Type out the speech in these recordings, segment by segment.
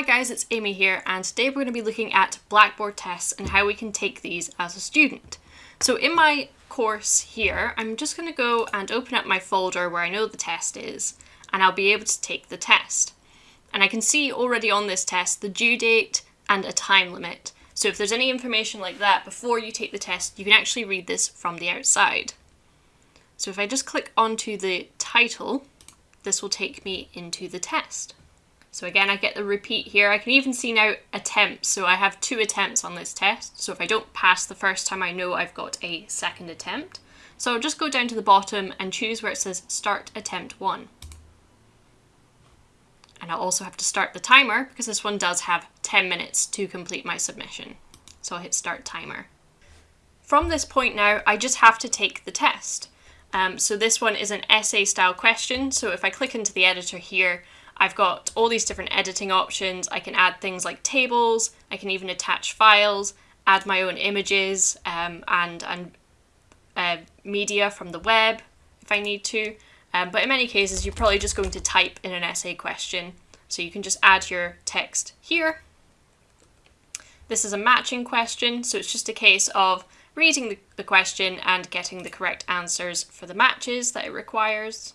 Hi guys, it's Amy here and today we're going to be looking at Blackboard tests and how we can take these as a student. So in my course here, I'm just going to go and open up my folder where I know the test is and I'll be able to take the test. And I can see already on this test the due date and a time limit. So if there's any information like that before you take the test, you can actually read this from the outside. So if I just click onto the title, this will take me into the test. So again, I get the repeat here. I can even see now attempts. So I have two attempts on this test. So if I don't pass the first time, I know I've got a second attempt. So I'll just go down to the bottom and choose where it says start attempt one. And I'll also have to start the timer because this one does have 10 minutes to complete my submission. So I'll hit start timer. From this point now, I just have to take the test. Um, so this one is an essay style question. So if I click into the editor here, I've got all these different editing options. I can add things like tables, I can even attach files, add my own images um, and, and uh, media from the web if I need to. Um, but in many cases, you're probably just going to type in an essay question. So you can just add your text here. This is a matching question, so it's just a case of reading the, the question and getting the correct answers for the matches that it requires.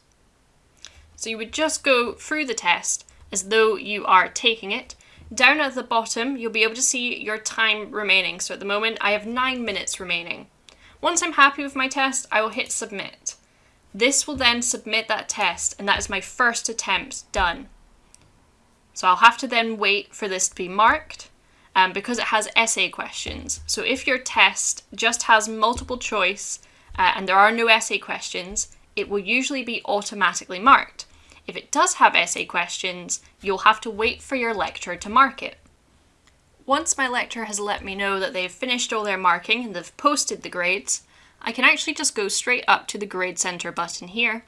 So you would just go through the test as though you are taking it. Down at the bottom, you'll be able to see your time remaining. So at the moment, I have nine minutes remaining. Once I'm happy with my test, I will hit submit. This will then submit that test, and that is my first attempt done. So I'll have to then wait for this to be marked um, because it has essay questions. So if your test just has multiple choice uh, and there are no essay questions, it will usually be automatically marked. If it does have essay questions, you'll have to wait for your lecturer to mark it. Once my lecturer has let me know that they've finished all their marking and they've posted the grades, I can actually just go straight up to the Grade Centre button here,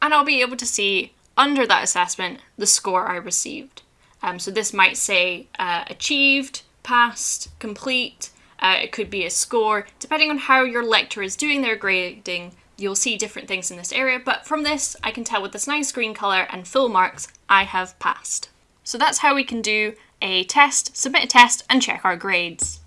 and I'll be able to see under that assessment the score I received. Um, so this might say uh, achieved, passed, complete, uh, it could be a score, depending on how your lecturer is doing their grading, you'll see different things in this area, but from this I can tell with this nice green colour and full marks I have passed. So that's how we can do a test, submit a test and check our grades.